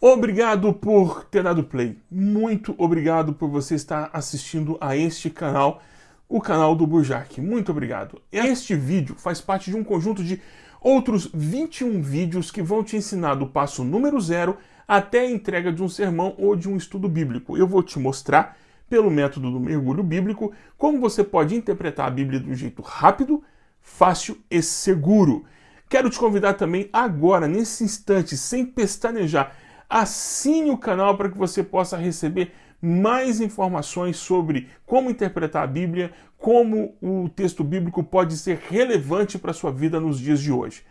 Obrigado por ter dado play. Muito obrigado por você estar assistindo a este canal, o canal do Burjac. Muito obrigado. Este vídeo faz parte de um conjunto de outros 21 vídeos que vão te ensinar do passo número zero até a entrega de um sermão ou de um estudo bíblico. Eu vou te mostrar, pelo método do mergulho bíblico, como você pode interpretar a Bíblia de um jeito rápido, fácil e seguro. Quero te convidar também agora, nesse instante, sem pestanejar, assine o canal para que você possa receber mais informações sobre como interpretar a Bíblia, como o texto bíblico pode ser relevante para a sua vida nos dias de hoje.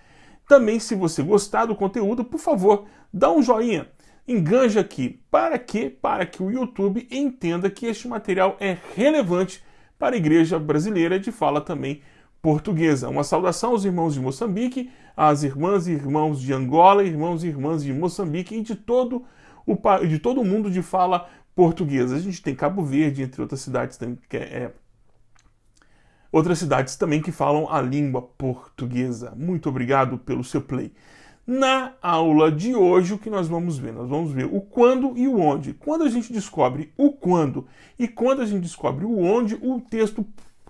Também, se você gostar do conteúdo, por favor, dá um joinha, enganja aqui. Para quê? Para que o YouTube entenda que este material é relevante para a igreja brasileira de fala também portuguesa. Uma saudação aos irmãos de Moçambique, às irmãs e irmãos de Angola, irmãos e irmãs de Moçambique e de todo o, de todo mundo de fala portuguesa. A gente tem Cabo Verde, entre outras cidades também, que é, é, outras cidades também que falam a língua portuguesa. Muito obrigado pelo seu play. Na aula de hoje, o que nós vamos ver? Nós vamos ver o quando e o onde. Quando a gente descobre o quando e quando a gente descobre o onde, o texto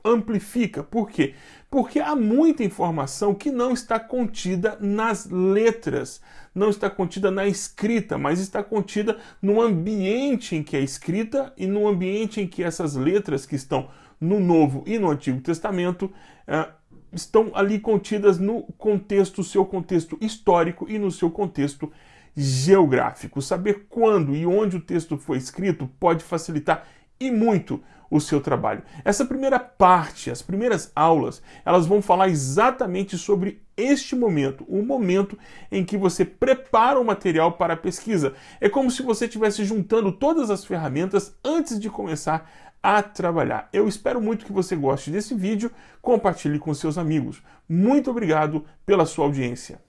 amplifica. Por quê? Porque há muita informação que não está contida nas letras, não está contida na escrita, mas está contida no ambiente em que é escrita e no ambiente em que essas letras que estão no Novo e no Antigo Testamento uh, estão ali contidas no contexto, seu contexto histórico e no seu contexto geográfico. Saber quando e onde o texto foi escrito pode facilitar e muito o seu trabalho. Essa primeira parte, as primeiras aulas, elas vão falar exatamente sobre este momento, o momento em que você prepara o material para a pesquisa. É como se você estivesse juntando todas as ferramentas antes de começar a trabalhar. Eu espero muito que você goste desse vídeo, compartilhe com seus amigos. Muito obrigado pela sua audiência.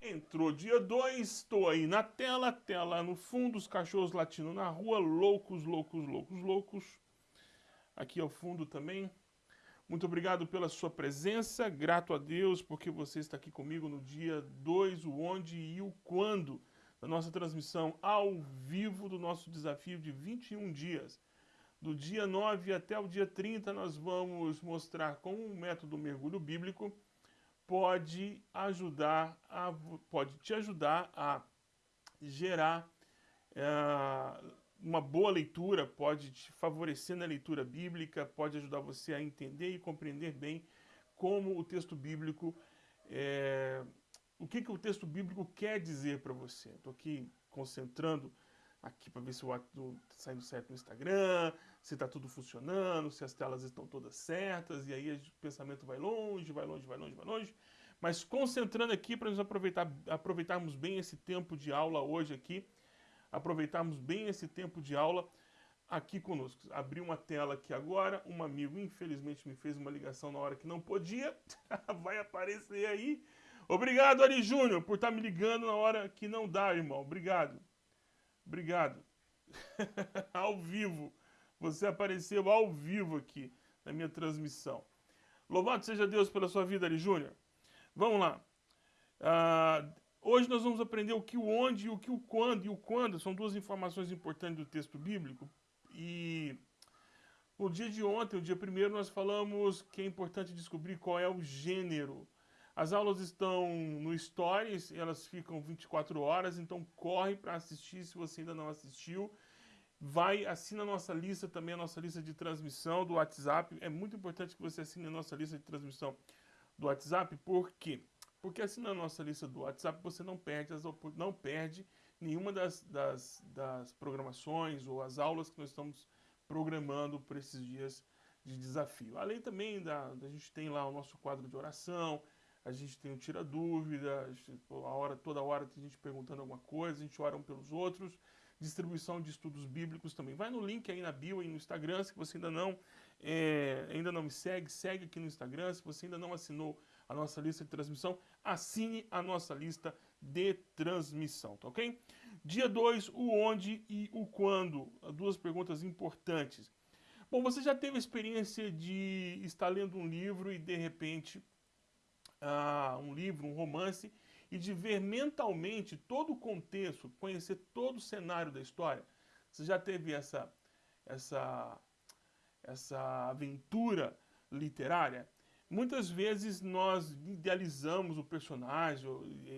Entrou dia 2, estou aí na tela, tela no fundo, os cachorros latindo na rua, loucos, loucos, loucos, loucos. Aqui ao fundo também. Muito obrigado pela sua presença, grato a Deus porque você está aqui comigo no dia 2, o onde e o quando da nossa transmissão ao vivo do nosso desafio de 21 dias. Do dia 9 até o dia 30 nós vamos mostrar com o método mergulho bíblico pode ajudar, a, pode te ajudar a gerar é, uma boa leitura, pode te favorecer na leitura bíblica, pode ajudar você a entender e compreender bem como o texto bíblico, é, o que, que o texto bíblico quer dizer para você. Estou aqui concentrando aqui para ver se o ato está saindo certo no Instagram, se está tudo funcionando, se as telas estão todas certas, e aí o pensamento vai longe, vai longe, vai longe, vai longe. Mas concentrando aqui para nós aproveitar, aproveitarmos bem esse tempo de aula hoje aqui, aproveitarmos bem esse tempo de aula aqui conosco. Abri uma tela aqui agora, um amigo infelizmente me fez uma ligação na hora que não podia, vai aparecer aí. Obrigado, Ari Júnior, por estar tá me ligando na hora que não dá, irmão. Obrigado. Obrigado. ao vivo. Você apareceu ao vivo aqui na minha transmissão. Louvado seja Deus pela sua vida, Ari Júnior. Vamos lá. Uh, hoje nós vamos aprender o que o onde e o que o quando. E o quando são duas informações importantes do texto bíblico. E no dia de ontem, o dia primeiro, nós falamos que é importante descobrir qual é o gênero as aulas estão no Stories, elas ficam 24 horas, então corre para assistir se você ainda não assistiu. Vai, assina a nossa lista também, a nossa lista de transmissão do WhatsApp. É muito importante que você assine a nossa lista de transmissão do WhatsApp, por quê? Porque assinando a nossa lista do WhatsApp, você não perde, as, não perde nenhuma das, das, das programações ou as aulas que nós estamos programando por esses dias de desafio. Além também da, a gente tem lá o nosso quadro de oração, a gente tem o tira dúvida, a hora, toda hora tem gente perguntando alguma coisa, a gente ora um pelos outros, distribuição de estudos bíblicos também. Vai no link aí na bio e no Instagram, se você ainda não, é, ainda não me segue, segue aqui no Instagram, se você ainda não assinou a nossa lista de transmissão, assine a nossa lista de transmissão, tá ok? Dia 2, o onde e o quando, duas perguntas importantes. Bom, você já teve a experiência de estar lendo um livro e de repente uh, um livro, um romance, e de ver mentalmente todo o contexto, conhecer todo o cenário da história. Você já teve essa, essa, essa aventura literária? Muitas vezes nós idealizamos o personagem,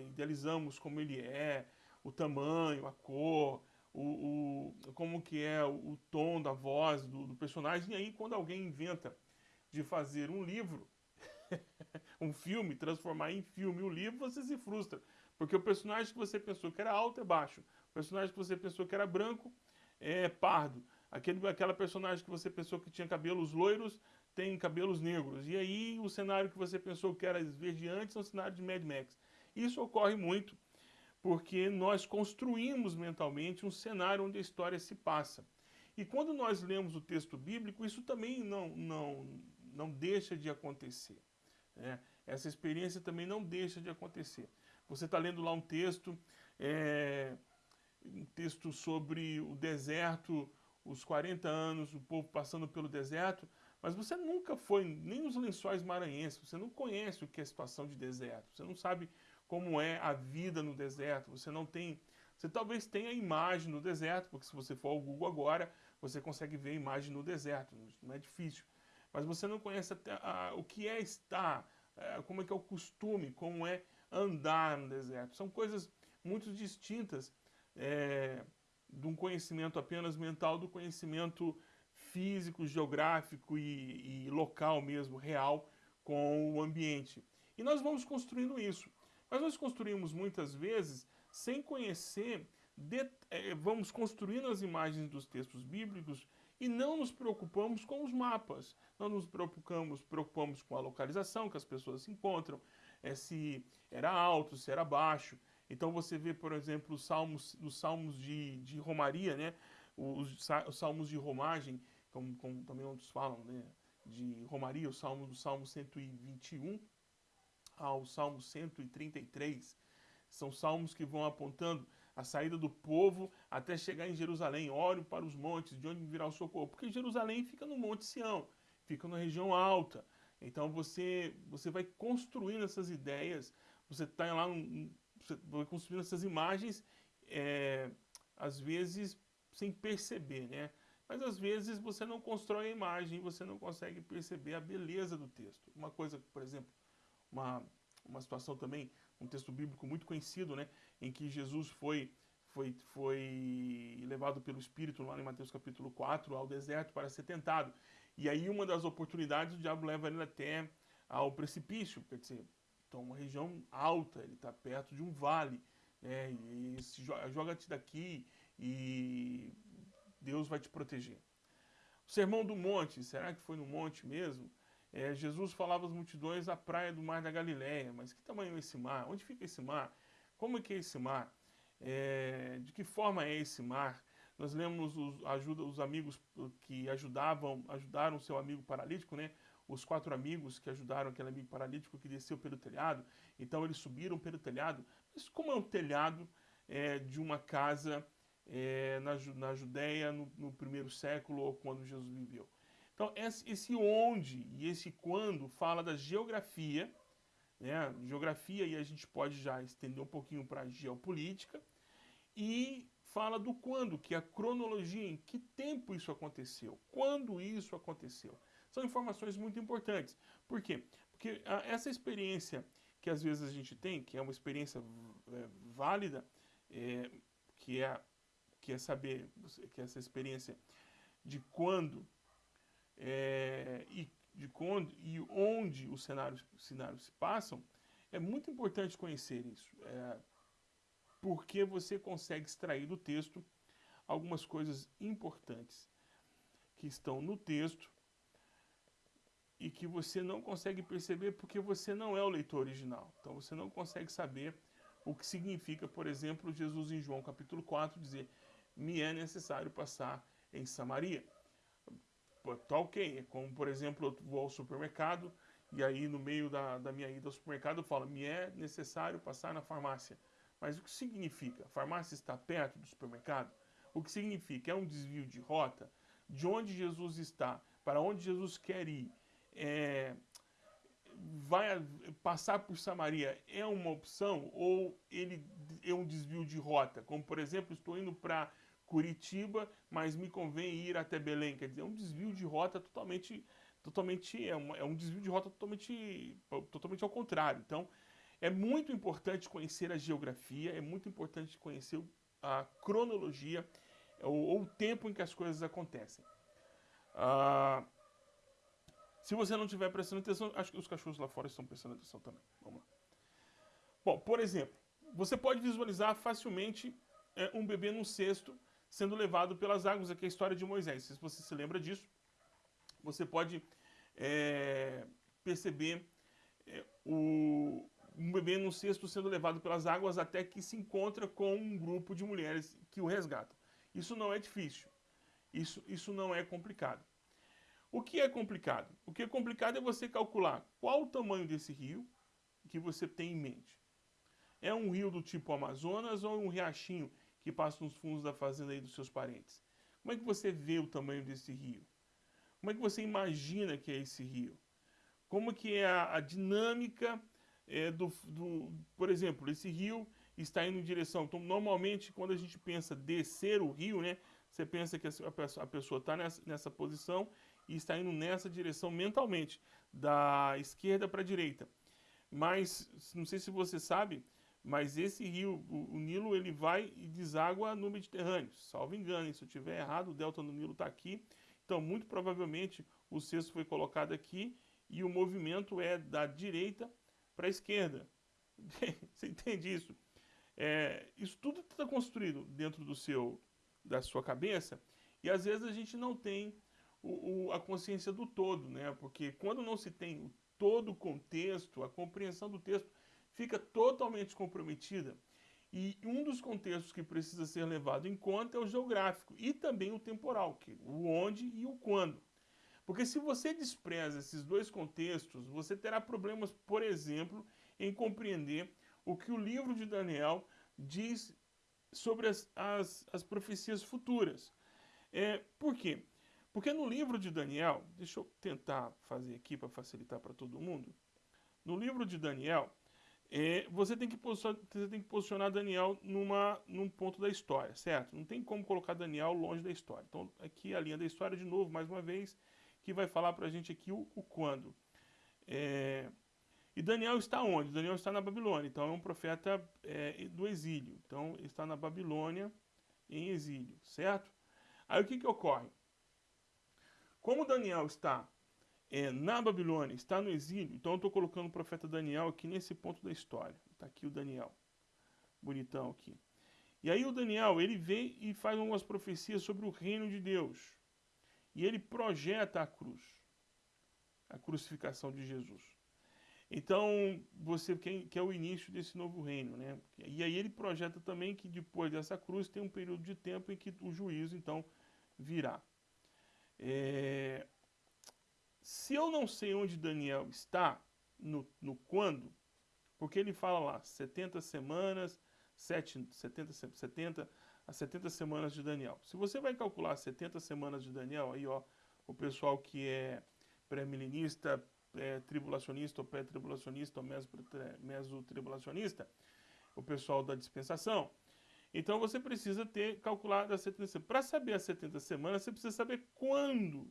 idealizamos como ele é, o tamanho, a cor, o, o como que é o, o tom da voz do, do, personagem. E aí quando alguém inventa de fazer um livro, um filme, transformar em filme o livro, você se frustra. Porque o personagem que você pensou que era alto é baixo. O personagem que você pensou que era branco é pardo. Aquele, aquela personagem que você pensou que tinha cabelos loiros tem cabelos negros. E aí o cenário que você pensou que era esverdeante é um cenário de Mad Max. Isso ocorre muito porque nós construímos mentalmente um cenário onde a história se passa. E quando nós lemos o texto bíblico, isso também não, não, não deixa de acontecer. Né? Essa experiência também não deixa de acontecer. Você está lendo lá um texto, é, um texto sobre o deserto, os 40 anos, o povo passando pelo deserto, mas você nunca foi nem nos lençóis maranhenses, você não conhece o que é situação de deserto, você não sabe como é a vida no deserto, você não tem... Você talvez tenha a imagem no deserto, porque se você for ao Google agora, você consegue ver a imagem no deserto, não é difícil. Mas você não conhece até, o que é estar, a, como é que é o costume, como é andar no deserto. São coisas muito distintas é, de um conhecimento apenas mental, do conhecimento físico, geográfico e, e local mesmo, real, com o ambiente. E nós vamos construindo isso. Mas nós construímos muitas vezes sem conhecer, de, é, vamos construindo as imagens dos textos bíblicos e não nos preocupamos com os mapas. Não nos preocupamos, preocupamos com a localização que as pessoas se encontram, é, se era alto, se era baixo. Então você vê, por exemplo, os salmos, os salmos de, de romaria, né? os, os salmos de romagem, como, como também outros falam, né? de romaria, o salmo do Salmo 121, ao Salmo 133. São salmos que vão apontando a saída do povo até chegar em Jerusalém. Olho para os montes, de onde virá o socorro. Porque Jerusalém fica no Monte Sião, fica na região alta. Então você, você vai construindo essas ideias, você está lá, você vai construindo essas imagens, é, às vezes sem perceber, né? Mas às vezes você não constrói a imagem, você não consegue perceber a beleza do texto. Uma coisa, por exemplo, uma, uma situação também, um texto bíblico muito conhecido, né, em que Jesus foi, foi, foi levado pelo Espírito, lá em Mateus capítulo 4, ao deserto para ser tentado. E aí uma das oportunidades, o diabo leva ele até ao precipício, quer dizer, então uma região alta, ele está perto de um vale, né, e se joga-te daqui e Deus vai te proteger. O Sermão do Monte, será que foi no monte mesmo? É, Jesus falava às multidões à praia do mar da Galileia, mas que tamanho é esse mar? Onde fica esse mar? Como é que é esse mar? É, de que forma é esse mar? Nós lemos os, ajuda, os amigos que ajudavam, ajudaram seu amigo paralítico, né? Os quatro amigos que ajudaram aquele amigo paralítico que desceu pelo telhado. Então eles subiram pelo telhado. Mas como é o telhado é, de uma casa é, na, na Judéia no, no primeiro século ou quando Jesus viveu? Então, esse onde e esse quando fala da geografia, né? Geografia, e a gente pode já estender um pouquinho para a geopolítica, e fala do quando, que é a cronologia, em que tempo isso aconteceu, quando isso aconteceu. São informações muito importantes. Por quê? Porque essa experiência que às vezes a gente tem, que é uma experiência é, válida, é, que, é, que é saber, que é essa experiência de quando é, e, de quando, e onde os cenários, cenários se passam, é muito importante conhecer isso. É, porque você consegue extrair do texto algumas coisas importantes que estão no texto e que você não consegue perceber porque você não é o leitor original. Então você não consegue saber o que significa, por exemplo, Jesus em João capítulo 4 dizer me é necessário passar em Samaria tá ok. É como, por exemplo, eu vou ao supermercado e aí no meio da, da minha ida ao supermercado eu falo, me é necessário passar na farmácia. Mas o que significa? A farmácia está perto do supermercado? O que significa? É um desvio de rota? De onde Jesus está? Para onde Jesus quer ir? É, vai passar por Samaria é uma opção ou ele é um desvio de rota? Como, por exemplo, estou indo para Curitiba, mas me convém ir até Belém. Quer dizer, é um desvio de rota totalmente, totalmente é, uma, é um desvio de rota totalmente, totalmente ao contrário. Então, é muito importante conhecer a geografia, é muito importante conhecer a cronologia ou, o tempo em que as coisas acontecem. Ah, se você não estiver prestando atenção, acho que os cachorros lá fora estão prestando atenção também. Vamos lá. Bom, por exemplo, você pode visualizar facilmente é, um bebê num cesto sendo levado pelas águas. Aqui é a história de Moisés. Se você se lembra disso, você pode é, perceber é, o, um bebê num cesto sendo levado pelas águas até que se encontra com um grupo de mulheres que o resgatam. Isso não é difícil. Isso, isso não é complicado. O que é complicado? O que é complicado é você calcular qual o tamanho desse rio que você tem em mente. É um rio do tipo Amazonas ou um riachinho que passa nos fundos da fazenda aí dos seus parentes? Como é que você vê o tamanho desse rio? Como é que você imagina que é esse rio? Como que é a, a dinâmica é, do, do... Por exemplo, esse rio está indo em direção... Então, normalmente, quando a gente pensa descer o rio, né? Você pensa que a pessoa está nessa, nessa posição e está indo nessa direção mentalmente, da esquerda para a direita. Mas, não sei se você sabe, mas esse rio, o, o, Nilo, ele vai e deságua no Mediterrâneo. Salvo engano, se eu estiver errado, o delta do Nilo está aqui. Então, muito provavelmente, o cesto foi colocado aqui e o movimento é da direita para a esquerda. Você entende isso? É, isso tudo está construído dentro do seu, da sua cabeça e às vezes a gente não tem o, o, a consciência do todo, né? Porque quando não se tem todo o contexto, a compreensão do texto fica totalmente comprometida. E um dos contextos que precisa ser levado em conta é o geográfico e também o temporal, que, o onde e o quando. Porque se você despreza esses dois contextos, você terá problemas, por exemplo, em compreender o que o livro de Daniel diz sobre as, as, as profecias futuras. É, por quê? Porque no livro de Daniel, deixa eu tentar fazer aqui para facilitar para todo mundo. No livro de Daniel, é, você, tem que posicionar, você tem que posicionar Daniel numa, num ponto da história, certo? Não tem como colocar Daniel longe da história. Então, aqui a linha da história, de novo, mais uma vez, que vai falar para a gente aqui o, o quando. É, e Daniel está onde? Daniel está na Babilônia, então é um profeta é, do exílio. Então, está na Babilônia em exílio, certo? Aí o que, que ocorre? Como Daniel está é, na Babilônia, está no exílio, então eu estou colocando o profeta Daniel aqui nesse ponto da história. Está aqui o Daniel, bonitão aqui. E aí o Daniel, ele vem e faz algumas profecias sobre o reino de Deus. E ele projeta a cruz, a crucificação de Jesus. Então, você quer, quer o início desse novo reino, né? E aí ele projeta também que depois dessa cruz tem um período de tempo em que o juízo, então, virá. É, se eu não sei onde Daniel está, no, no quando, porque ele fala lá, 70 semanas, 7, 70, 70 a 70 semanas de Daniel. Se você vai calcular 70 semanas de Daniel, aí ó, o pessoal que é pré-milenista, tribulacionista ou pré-tribulacionista ou meso-tribulacionista, o pessoal da dispensação, então você precisa ter calculado as 70 semanas. Para saber as 70 semanas, você precisa saber quando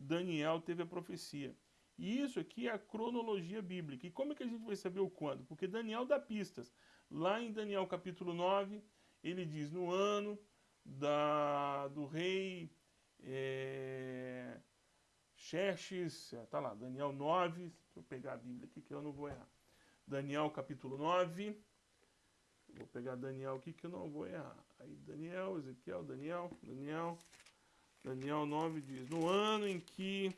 Daniel teve a profecia. E isso aqui é a cronologia bíblica. E como é que a gente vai saber o quando? Porque Daniel dá pistas. Lá em Daniel capítulo 9, ele diz, no ano da, do rei é, Xerxes, tá lá, Daniel 9, deixa eu pegar a Bíblia aqui que eu não vou errar. Daniel capítulo 9, vou pegar Daniel aqui que eu não vou errar. Aí Daniel, Ezequiel, Daniel, Daniel, Daniel 9 diz, no ano em que,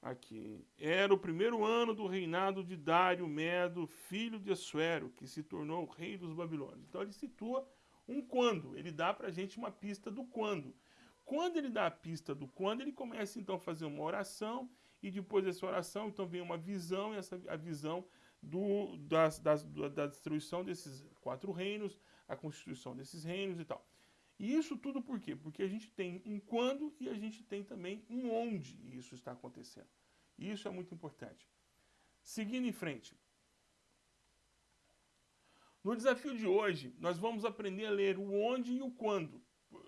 aqui, era o primeiro ano do reinado de Dário Medo, filho de Assuero, que se tornou o rei dos Babilônios. Então ele situa um quando, ele dá para a gente uma pista do quando. Quando ele dá a pista do quando, ele começa então a fazer uma oração, e depois dessa oração, então vem uma visão, e essa a visão do, das, das, da destruição desses quatro reinos, a constituição desses reinos e tal. E isso tudo por quê? Porque a gente tem um quando e a gente tem também um onde isso está acontecendo. E isso é muito importante. Seguindo em frente. No desafio de hoje, nós vamos aprender a ler o onde e o quando.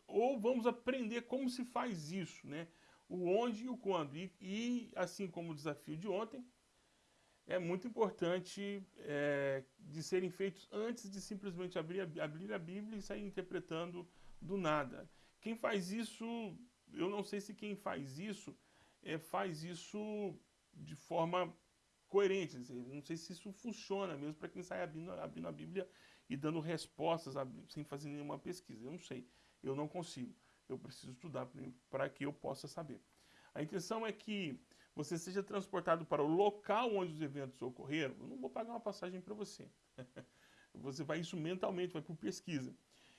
Ou vamos aprender como se faz isso, né? O onde e o quando. E, e assim como o desafio de ontem, é muito importante é, de serem feitos antes de simplesmente abrir a, abrir a Bíblia e sair interpretando do nada. Quem faz isso, eu não sei se quem faz isso, é, faz isso de forma coerente. Não sei se isso funciona mesmo para quem sai abrindo, abrindo a Bíblia e dando respostas sem fazer nenhuma pesquisa. Eu não sei, eu não consigo. Eu preciso estudar para que eu possa saber. A intenção é que você seja transportado para o local onde os eventos ocorreram. Eu não vou pagar uma passagem para você. você vai isso mentalmente, vai por pesquisa.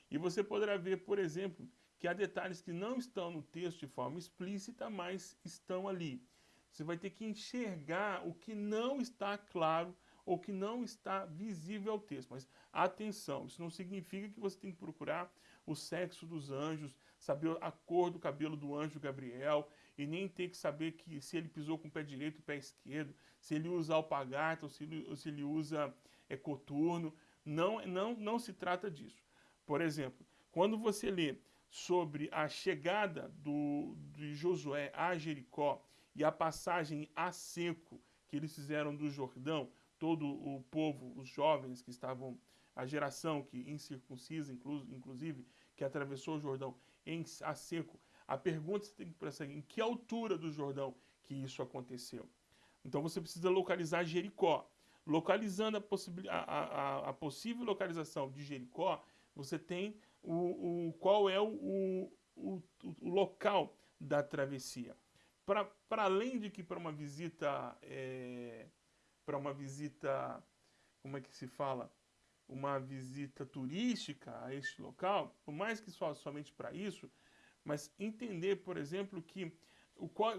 E você poderá ver, por exemplo, que há detalhes que não estão no texto de forma explícita, mas estão ali. Você vai ter que enxergar o que não está claro ou que não está visível ao texto. Mas atenção, isso não significa que você tem que procurar o sexo dos anjos, saber a cor do cabelo do anjo Gabriel, e nem ter que saber que se ele pisou com o pé direito e o pé esquerdo, se ele usa alpagata ou se ele, ou se ele usa é, coturno. Não, não, não se trata disso. Por exemplo, quando você lê sobre a chegada do, de Josué a Jericó e a passagem a seco que eles fizeram do Jordão, todo o povo, os jovens que estavam, a geração que incircuncisa, inclusive, que atravessou o Jordão em, a seco, a pergunta você tem que prestar em que altura do Jordão que isso aconteceu. Então você precisa localizar Jericó. Localizando a, a, a, a possível localização de Jericó, você tem o, o qual é o, o, o, local da travessia para além de que para uma visita, é, para uma visita, como é que se fala? Uma visita turística a este local, por mais que só, somente para isso, mas entender, por exemplo, que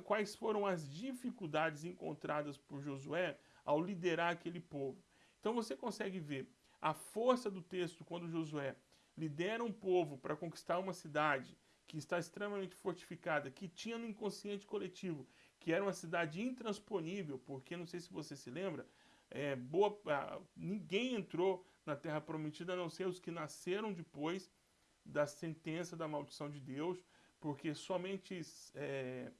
quais foram as dificuldades encontradas por Josué ao liderar aquele povo. Então você consegue ver a força do texto quando Josué lidera um povo para conquistar uma cidade, que está extremamente fortificada, que tinha no inconsciente coletivo, que era uma cidade intransponível, porque não sei se você se lembra, é, boa, ninguém entrou na Terra Prometida a não ser os que nasceram depois da sentença da maldição de Deus, porque somente é,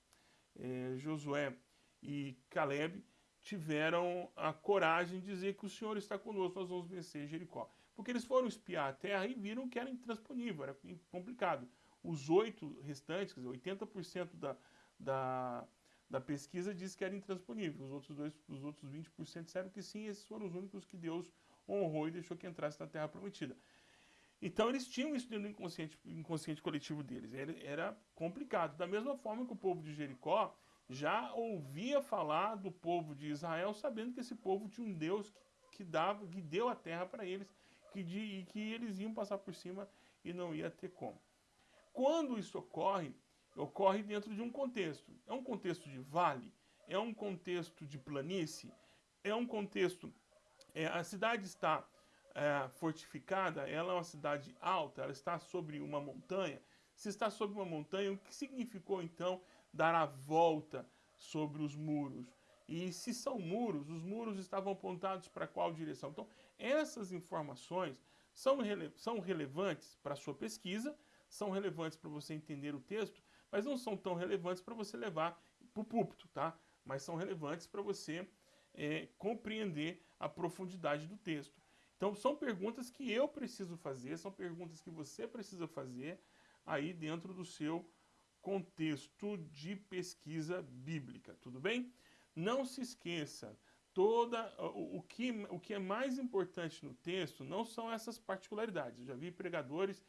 é, Josué e Caleb tiveram a coragem de dizer que o Senhor está conosco, nós vamos vencer Jericó. Porque eles foram espiar a terra e viram que era intransponível, era complicado. Os oito restantes, quer dizer, 80% da, da, da pesquisa diz que era intransponível. Os outros, dois, os outros 20% disseram que sim, esses foram os únicos que Deus honrou e deixou que entrasse na Terra Prometida. Então eles tinham isso dentro do inconsciente, inconsciente coletivo deles. Era, era, complicado. Da mesma forma que o povo de Jericó já ouvia falar do povo de Israel, sabendo que esse povo tinha um Deus que, que dava, que deu a terra para eles, que, de, e que eles iam passar por cima e não ia ter como. Quando isso ocorre, ocorre dentro de um contexto. É um contexto de vale, é um contexto de planície, é um contexto... É, a cidade está é, fortificada, ela é uma cidade alta, ela está sobre uma montanha. Se está sobre uma montanha, o que significou então dar a volta sobre os muros? E se são muros, os muros estavam apontados para qual direção? Então, essas informações são, rele são relevantes para a sua pesquisa, são relevantes para você entender o texto, mas não são tão relevantes para você levar para o púlpito, tá? Mas são relevantes para você é, compreender a profundidade do texto. Então são perguntas que eu preciso fazer, são perguntas que você precisa fazer aí dentro do seu contexto de pesquisa bíblica, tudo bem? Não se esqueça, toda o, que, o que é mais importante no texto não são essas particularidades. Eu já vi pregadores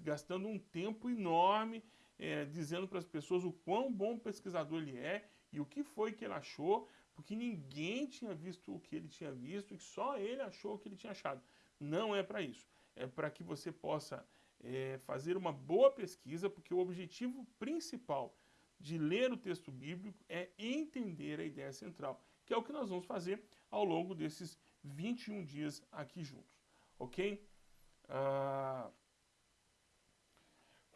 gastando um tempo enorme é, dizendo para as pessoas o quão bom pesquisador ele é e o que foi que ele achou, porque ninguém tinha visto o que ele tinha visto e só ele achou o que ele tinha achado. Não é para isso. É para que você possa é, fazer uma boa pesquisa, porque o objetivo principal de ler o texto bíblico é entender a ideia central, que é o que nós vamos fazer ao longo desses 21 dias aqui juntos. Ok? Ah...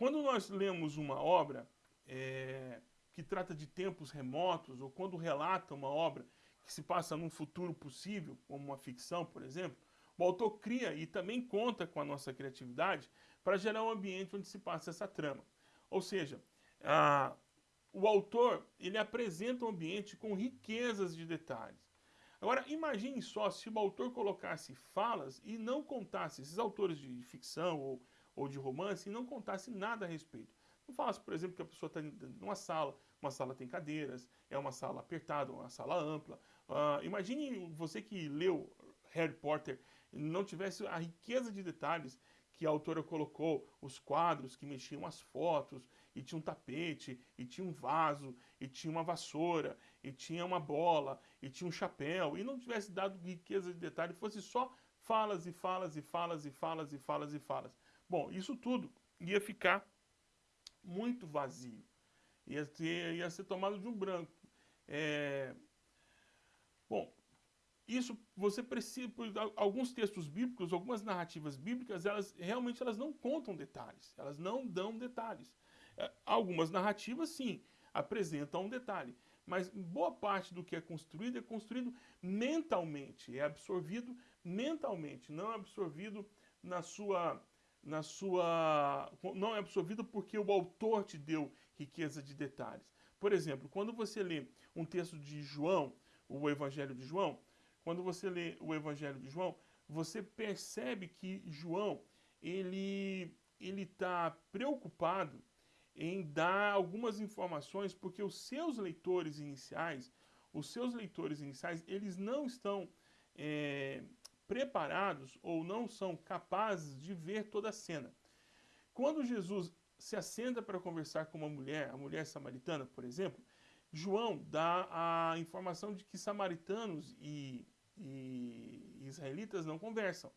Quando nós lemos uma obra é, que trata de tempos remotos, ou quando relata uma obra que se passa num futuro possível, como uma ficção, por exemplo, o autor cria e também conta com a nossa criatividade para gerar um ambiente onde se passa essa trama. Ou seja, a, o autor ele apresenta um ambiente com riquezas de detalhes. Agora, imagine só se o autor colocasse falas e não contasse, esses autores de ficção ou, ou de romance, e não contasse nada a respeito. Não falasse, por exemplo, que a pessoa está numa sala, uma sala tem cadeiras, é uma sala apertada, uma sala ampla. Uh, imagine você que leu Harry Potter não tivesse a riqueza de detalhes que a autora colocou, os quadros que mexiam as fotos, e tinha um tapete, e tinha um vaso, e tinha uma vassoura, e tinha uma bola, e tinha um chapéu, e não tivesse dado riqueza de detalhes, fosse só falas e falas e falas e falas e falas e falas. Bom, isso tudo ia ficar muito vazio, ia, ter, ia ser tomado de um branco. É... Bom, isso você precisa, alguns textos bíblicos, algumas narrativas bíblicas, elas realmente elas não contam detalhes, elas não dão detalhes. É, algumas narrativas sim, apresentam um detalhe, mas boa parte do que é construído é construído mentalmente, é absorvido mentalmente, não é absorvido na sua na sua não é absorvido porque o autor te deu riqueza de detalhes. Por exemplo, quando você lê um texto de João, o Evangelho de João, quando você lê o Evangelho de João, você percebe que João ele ele está preocupado em dar algumas informações porque os seus leitores iniciais, os seus leitores iniciais, eles não estão é, preparados ou não são capazes de ver toda a cena. Quando Jesus se assenta para conversar com uma mulher, a mulher samaritana, por exemplo, João dá a informação de que samaritanos e, e israelitas não conversam.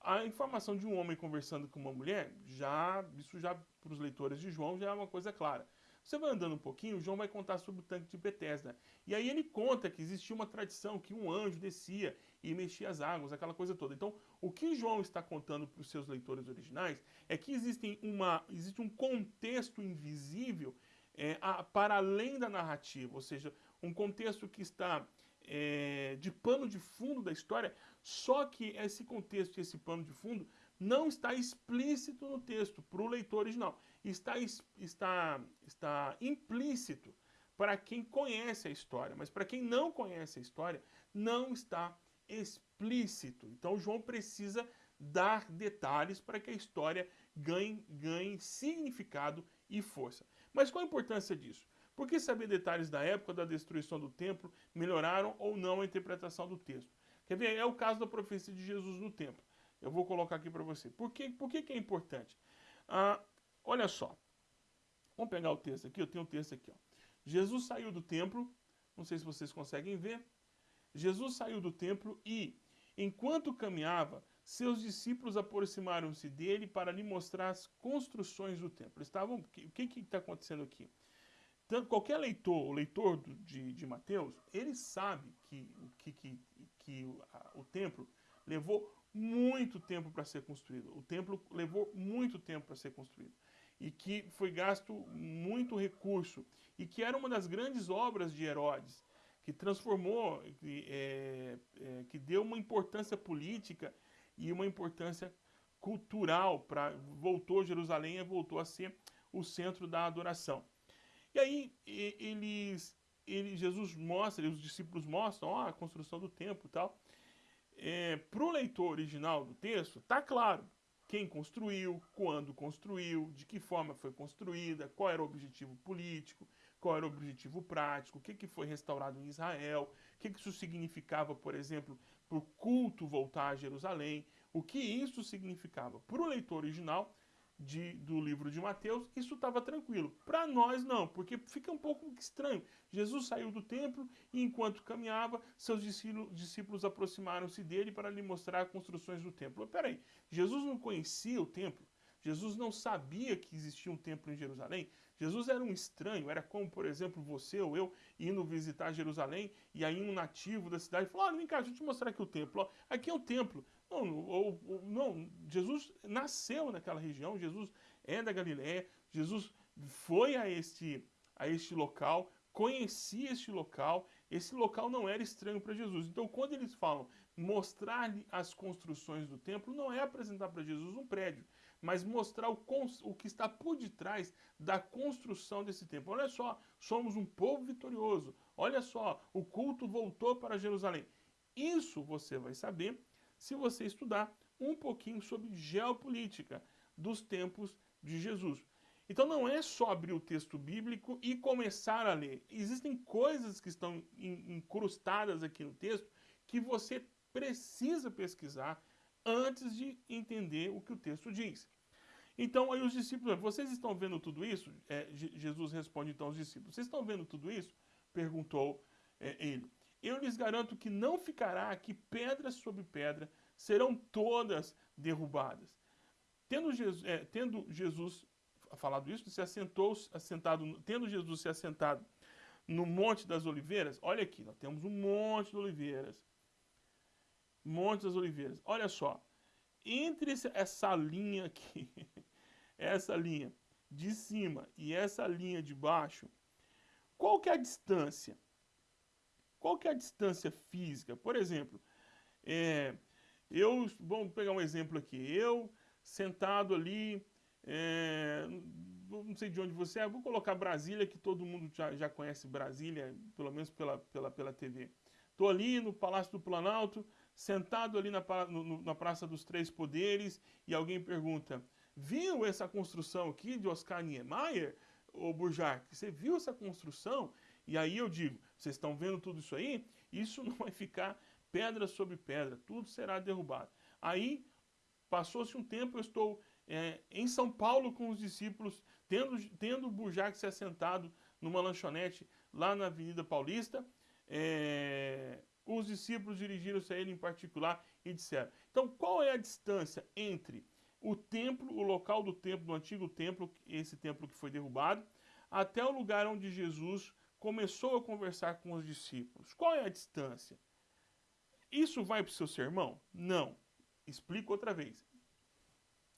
A informação de um homem conversando com uma mulher, já isso já para os leitores de João já é uma coisa clara. Você vai andando um pouquinho, João vai contar sobre o tanque de Betesda. E aí ele conta que existia uma tradição que um anjo descia e mexia as águas, aquela coisa toda. Então, o que João está contando para os seus leitores originais é que existem uma, existe um contexto invisível é, a, para além da narrativa, ou seja, um contexto que está é, de pano de fundo da história, só que esse contexto e esse pano de fundo não está explícito no texto para o leitor original, está, está, está implícito para quem conhece a história, mas para quem não conhece a história, não está explícito. Então João precisa dar detalhes para que a história ganhe, ganhe significado e força. Mas qual a importância disso? Por que saber detalhes da época da destruição do templo melhoraram ou não a interpretação do texto? Quer ver? É o caso da profecia de Jesus no templo. Eu vou colocar aqui para você. Por, que, por que, que é importante? Ah, olha só. Vamos pegar o texto aqui. Eu tenho um texto aqui. Ó. Jesus saiu do templo. Não sei se vocês conseguem ver. Jesus saiu do templo e, enquanto caminhava, seus discípulos aproximaram-se dele para lhe mostrar as construções do templo. Estavam, o que está acontecendo aqui? Tanto, qualquer leitor, o leitor de, de Mateus, ele sabe que, que, que, que o, a, o templo levou muito tempo para ser construído. O templo levou muito tempo para ser construído. E que foi gasto muito recurso. E que era uma das grandes obras de Herodes, que transformou, que, é, é, que deu uma importância política e uma importância cultural para voltou Jerusalém e voltou a ser o centro da adoração. E aí eles, ele, Jesus mostra, os discípulos mostram ó, a construção do templo e tal. É, Para o leitor original do texto, está claro quem construiu, quando construiu, de que forma foi construída, qual era o objetivo político, qual era o objetivo prático, o que, que foi restaurado em Israel, o que, que isso significava, por exemplo, para o culto voltar a Jerusalém, o que isso significava. Para o leitor original de, do livro de Mateus, isso estava tranquilo. Para nós, não, porque fica um pouco estranho. Jesus saiu do templo e, enquanto caminhava, seus discípulos aproximaram-se dele para lhe mostrar as construções do templo. Peraí, Jesus não conhecia o templo? Jesus não sabia que existia um templo em Jerusalém. Jesus era um estranho, era como, por exemplo, você ou eu indo visitar Jerusalém e aí um nativo da cidade falou: Olha, vem cá, deixa eu te mostrar aqui o templo. aqui é o templo. Não, ou, ou, não, Jesus nasceu naquela região, Jesus é da Galiléia, Jesus foi a este, a este local, conhecia este local, esse local não era estranho para Jesus. Então, quando eles falam mostrar-lhe as construções do templo, não é apresentar para Jesus um prédio, mas mostrar o, o que está por detrás da construção desse templo. Olha só, somos um povo vitorioso. Olha só, o culto voltou para Jerusalém. Isso você vai saber se você estudar um pouquinho sobre geopolítica dos tempos de Jesus. Então não é só abrir o texto bíblico e começar a ler. Existem coisas que estão incrustadas aqui no texto que você precisa pesquisar antes de entender o que o texto diz. Então aí os discípulos, vocês estão vendo tudo isso? É, Jesus responde então aos discípulos, vocês estão vendo tudo isso? Perguntou é, ele. Eu lhes garanto que não ficará aqui pedra sobre pedra, serão todas derrubadas. Tendo Jesus, é, tendo Jesus falado isso, se assentou, assentado, tendo Jesus se assentado no Monte das Oliveiras, olha aqui, nós temos um Monte de Oliveiras. Monte das Oliveiras. Olha só, entre essa linha aqui, essa linha de cima e essa linha de baixo, qual que é a distância? Qual que é a distância física? Por exemplo, é, eu, vamos pegar um exemplo aqui, eu sentado ali é, não sei de onde você é, vou colocar Brasília, que todo mundo já, já conhece Brasília, pelo menos pela, pela, pela TV. Estou ali no Palácio do Planalto, sentado ali na, no, na Praça dos Três Poderes, e alguém pergunta, viu essa construção aqui de Oscar Niemeyer, ô Burjac? Você viu essa construção? E aí eu digo, vocês estão vendo tudo isso aí? Isso não vai ficar pedra sobre pedra, tudo será derrubado. Aí, passou-se um tempo, eu estou é, em São Paulo com os discípulos, tendo, tendo Burjac se assentado numa lanchonete lá na Avenida Paulista, é, os discípulos dirigiram-se a ele em particular e disseram, então qual é a distância entre o templo, o local do templo, do antigo templo, esse templo que foi derrubado, até o lugar onde Jesus começou a conversar com os discípulos. Qual é a distância? Isso vai para o seu sermão? Não. Explico outra vez.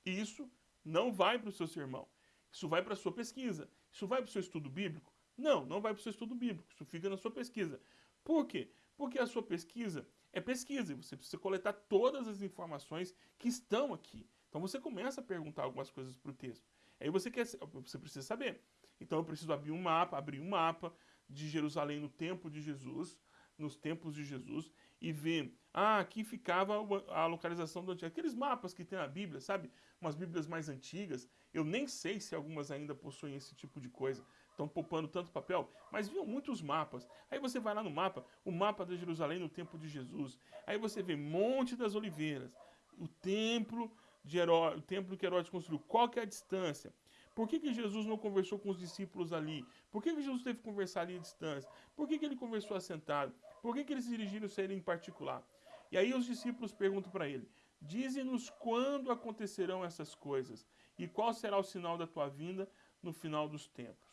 Isso não vai para o seu sermão. Isso vai para a sua pesquisa. Isso vai para o seu estudo bíblico? Não, não vai para o seu estudo bíblico. Isso fica na sua pesquisa. Por quê? Porque a sua pesquisa é pesquisa e você precisa coletar todas as informações que estão aqui. Então você começa a perguntar algumas coisas para o texto. Aí você, quer, você precisa saber. Então eu preciso abrir um mapa, abrir um mapa de Jerusalém no tempo de Jesus, nos tempos de Jesus e ver, ah, aqui ficava a localização do antigo. Aqueles mapas que tem na Bíblia, sabe? Umas Bíblias mais antigas. Eu nem sei se algumas ainda possuem esse tipo de coisa. Estão poupando tanto papel, mas viam muitos mapas. Aí você vai lá no mapa, o mapa de Jerusalém no tempo de Jesus. Aí você vê Monte das Oliveiras, o templo de Heró, o templo que Herodes construiu. Qual que é a distância? Por que, que Jesus não conversou com os discípulos ali? Por que, que Jesus teve que conversar ali à distância? Por que, que ele conversou assentado? Por que, que eles dirigiram-se a ele em particular? E aí os discípulos perguntam para ele, Dize-nos quando acontecerão essas coisas e qual será o sinal da tua vinda no final dos tempos.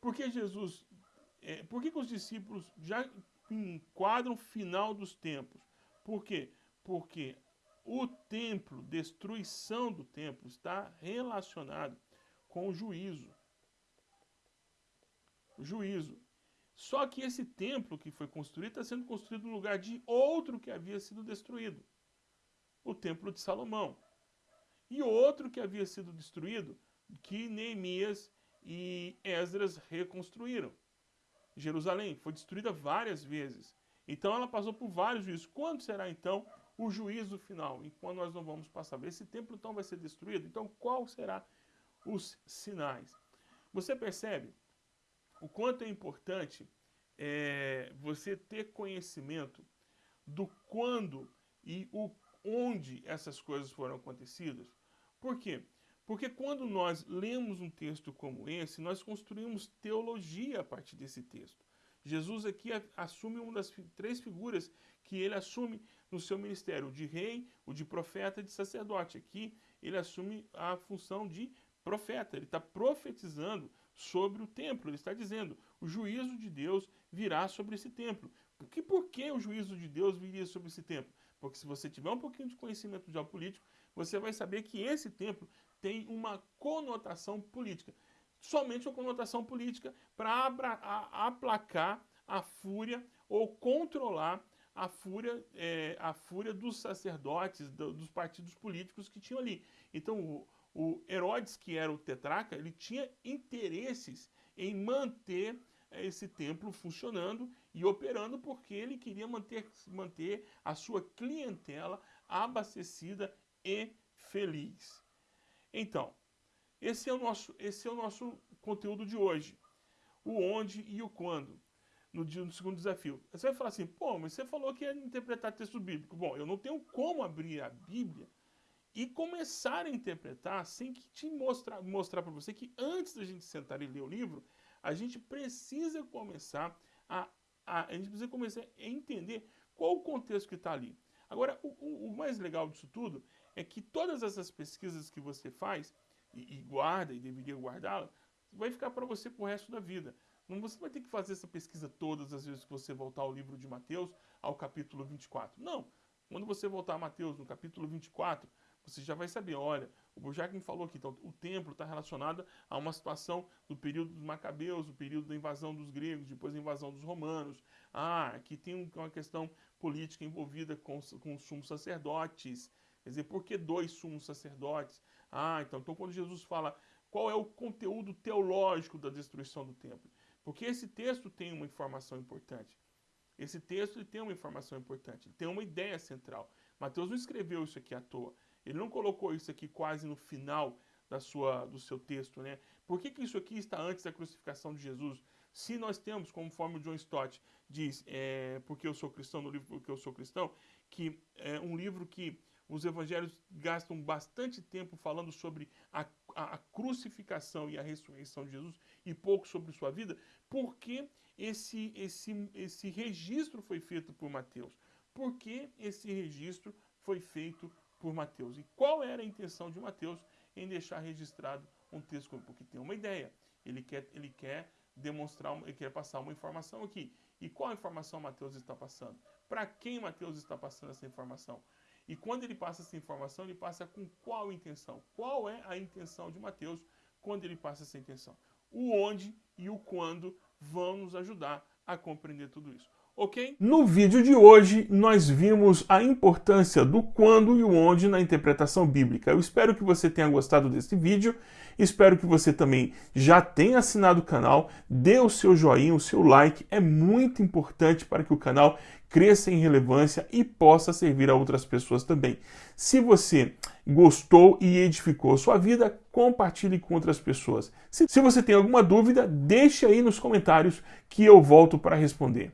Por que Jesus, é, por que, que os discípulos já enquadram o final dos tempos? Por quê? Porque o templo, destruição do templo, está relacionado com o juízo. O juízo. Só que esse templo que foi construído está sendo construído no lugar de outro que havia sido destruído. O templo de Salomão. E outro que havia sido destruído, que Neemias e Esdras reconstruíram. Jerusalém foi destruída várias vezes. Então ela passou por vários juízos. Quando será então o juízo final? E quando nós não vamos passar? Esse templo então vai ser destruído? Então qual será os sinais. Você percebe o quanto é importante é, você ter conhecimento do quando e o onde essas coisas foram acontecidas? Por quê? Porque quando nós lemos um texto como esse, nós construímos teologia a partir desse texto. Jesus aqui assume uma das três figuras que ele assume no seu ministério, o de rei, o de profeta e de sacerdote. Aqui ele assume a função de profeta, ele está profetizando sobre o templo, ele está dizendo, o juízo de Deus virá sobre esse templo. Por que, por que o juízo de Deus viria sobre esse templo? Porque se você tiver um pouquinho de conhecimento geopolítico, você vai saber que esse templo tem uma conotação política. Somente uma conotação política para aplacar a fúria ou controlar a fúria, é, a fúria dos sacerdotes, do, dos partidos políticos que tinham ali. Então, o, o Herodes, que era o tetraca, ele tinha interesses em manter é, esse templo funcionando e operando porque ele queria manter, manter a sua clientela abastecida e feliz. Então, esse é o nosso, esse é o nosso conteúdo de hoje. O onde e o quando no, no segundo desafio. Você vai falar assim, pô, mas você falou que ia interpretar texto bíblico. Bom, eu não tenho como abrir a Bíblia e começar a interpretar sem que te mostrar, mostrar para você que antes da gente sentar e ler o livro, a gente precisa começar a, a, a gente precisa começar a entender qual o contexto que está ali. Agora, o, o, mais legal disso tudo é que todas essas pesquisas que você faz e, e guarda e deveria guardá-la, vai ficar para você pro resto da vida. Não você vai ter que fazer essa pesquisa todas as vezes que você voltar ao livro de Mateus, ao capítulo 24. Não. Quando você voltar a Mateus, no capítulo 24, você já vai saber, olha, o Bojack me falou aqui, então o templo está relacionado a uma situação do período dos macabeus, do período da invasão dos gregos, depois da invasão dos romanos. Ah, aqui tem uma questão política envolvida com, com os sumos sacerdotes. Quer dizer, por que dois sumos sacerdotes? Ah, então, então quando Jesus fala qual é o conteúdo teológico da destruição do templo, porque esse texto tem uma informação importante. Esse texto tem uma informação importante, tem uma ideia central. Mateus não escreveu isso aqui à toa. Ele não colocou isso aqui quase no final da sua, do seu texto, né? Por que, que isso aqui está antes da crucificação de Jesus? Se nós temos, conforme o John Stott diz, é, porque eu sou cristão, no livro Porque eu sou cristão, que é um livro que os evangelhos gastam bastante tempo falando sobre a, a, a, crucificação e a ressurreição de Jesus e pouco sobre sua vida, porque esse, esse, esse registro foi feito por Mateus? Por que esse registro foi feito por Mateus? E qual era a intenção de Mateus em deixar registrado um texto? Porque tem uma ideia, ele quer, ele quer demonstrar, ele quer passar uma informação aqui. E qual informação Mateus está passando? Para quem Mateus está passando essa informação? E quando ele passa essa informação, ele passa com qual intenção? Qual é a intenção de Mateus quando ele passa essa intenção? O onde e o quando vão nos ajudar a compreender tudo isso. Ok? No vídeo de hoje, nós vimos a importância do quando e o onde na interpretação bíblica. Eu espero que você tenha gostado desse vídeo, espero que você também já tenha assinado o canal, dê o seu joinha, o seu like, é muito importante para que o canal cresça em relevância e possa servir a outras pessoas também. Se você gostou e edificou sua vida, compartilhe com outras pessoas. Se, se você tem alguma dúvida, deixe aí nos comentários que eu volto para responder.